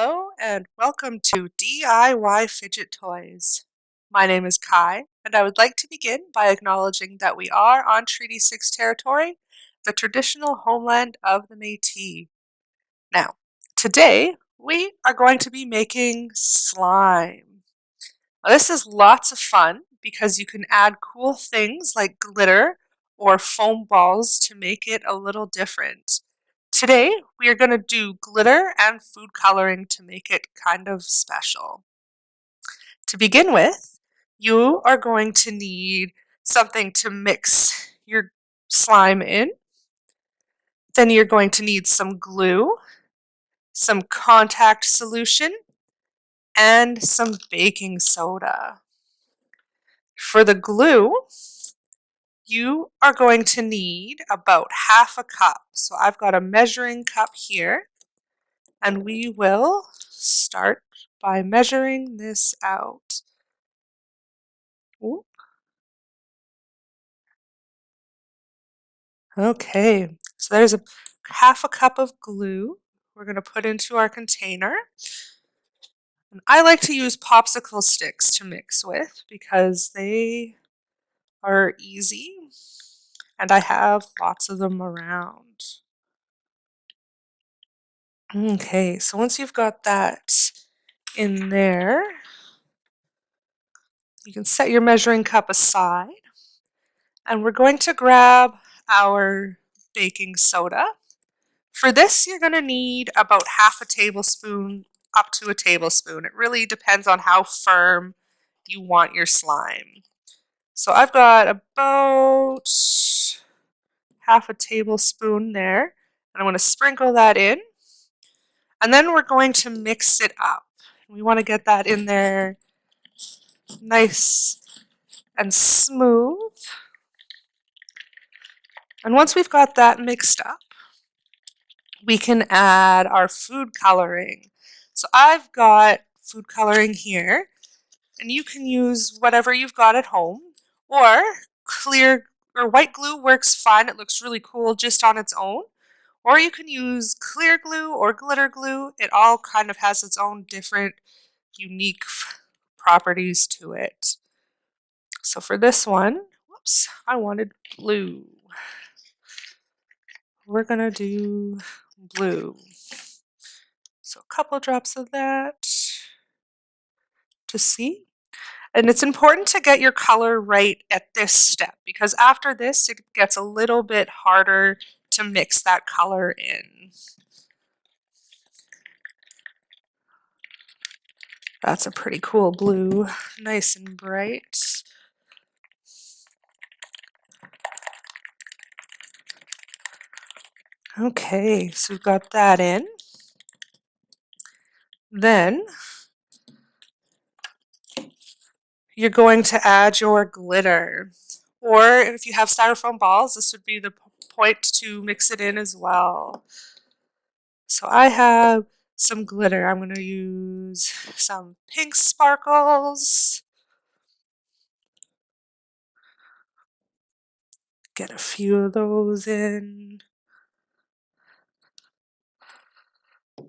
Hello and welcome to DIY Fidget Toys. My name is Kai and I would like to begin by acknowledging that we are on Treaty 6 territory, the traditional homeland of the Métis. Now, today we are going to be making slime. Now, this is lots of fun because you can add cool things like glitter or foam balls to make it a little different. Today, we are going to do glitter and food coloring to make it kind of special. To begin with, you are going to need something to mix your slime in. Then you're going to need some glue, some contact solution, and some baking soda. For the glue, you are going to need about half a cup. So I've got a measuring cup here and we will start by measuring this out. Okay, so there's a half a cup of glue we're going to put into our container. And I like to use popsicle sticks to mix with because they are easy and I have lots of them around. Okay, so once you've got that in there, you can set your measuring cup aside and we're going to grab our baking soda. For this, you're going to need about half a tablespoon up to a tablespoon. It really depends on how firm you want your slime. So I've got about half a tablespoon there. And I'm going to sprinkle that in. And then we're going to mix it up. We want to get that in there nice and smooth. And once we've got that mixed up, we can add our food coloring. So I've got food coloring here, and you can use whatever you've got at home, or clear or white glue works fine. It looks really cool just on its own. Or you can use clear glue or glitter glue. It all kind of has its own different unique properties to it. So for this one, whoops, I wanted blue. We're going to do blue. So a couple drops of that to see. And it's important to get your color right at this step because after this it gets a little bit harder to mix that color in. That's a pretty cool blue, nice and bright. Okay, so we've got that in. Then you're going to add your glitter. Or if you have styrofoam balls, this would be the point to mix it in as well. So I have some glitter. I'm going to use some pink sparkles. Get a few of those in.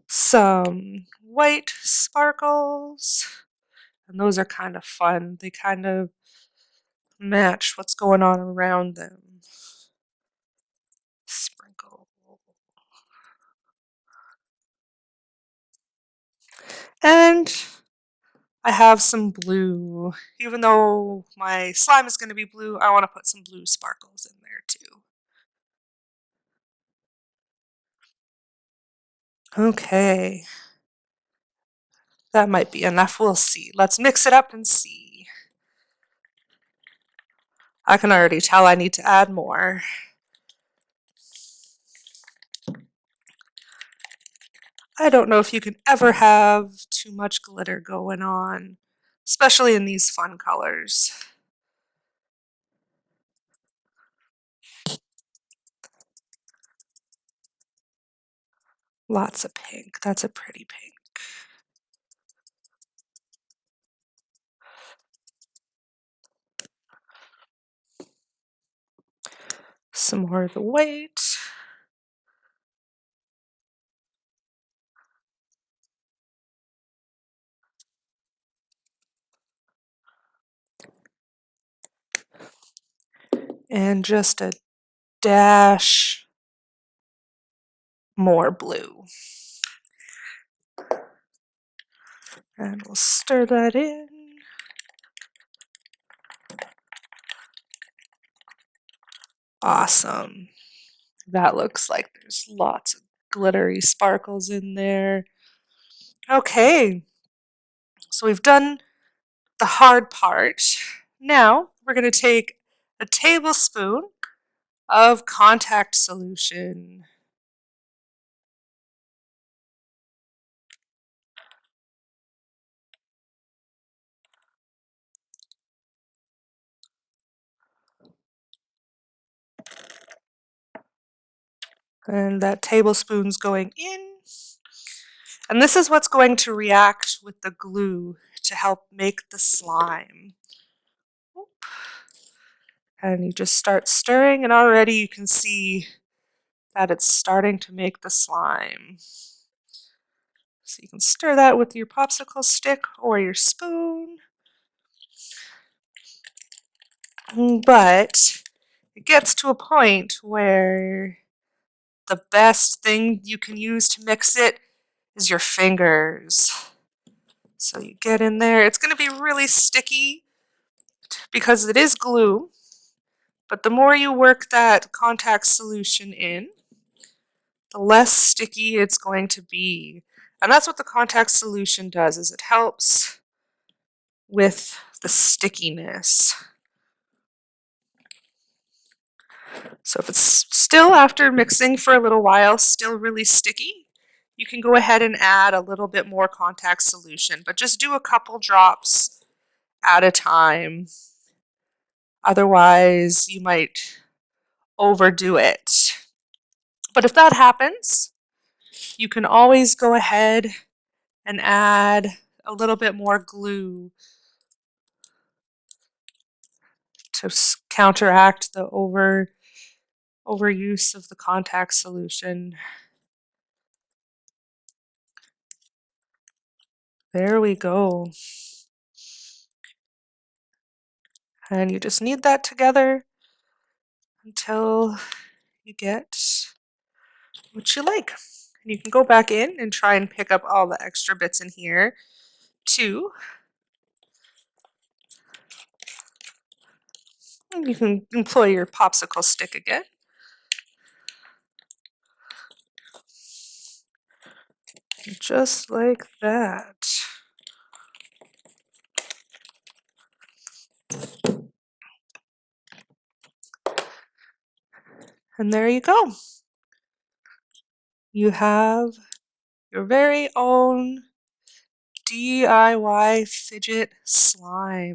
Some white sparkles. And those are kind of fun. They kind of match what's going on around them. Sprinkle. And I have some blue. Even though my slime is going to be blue, I want to put some blue sparkles in there too. Okay. That might be enough. We'll see. Let's mix it up and see. I can already tell I need to add more. I don't know if you can ever have too much glitter going on, especially in these fun colors. Lots of pink. That's a pretty pink. some more of the white. And just a dash more blue. And we'll stir that in. Awesome. That looks like there's lots of glittery sparkles in there. Okay, so we've done the hard part. Now we're going to take a tablespoon of contact solution. And that tablespoon's going in. And this is what's going to react with the glue to help make the slime. And you just start stirring and already you can see that it's starting to make the slime. So you can stir that with your popsicle stick or your spoon. Mm, but it gets to a point where the best thing you can use to mix it is your fingers. So you get in there. It's going to be really sticky because it is glue. But the more you work that contact solution in, the less sticky it's going to be. And that's what the contact solution does, is it helps with the stickiness. So if it's still, after mixing for a little while, still really sticky, you can go ahead and add a little bit more contact solution, but just do a couple drops at a time. Otherwise, you might overdo it. But if that happens, you can always go ahead and add a little bit more glue to counteract the over overuse of the contact solution. There we go. And you just knead that together until you get what you like. And you can go back in and try and pick up all the extra bits in here too. And you can employ your popsicle stick again. Just like that. And there you go. You have your very own DIY fidget slime.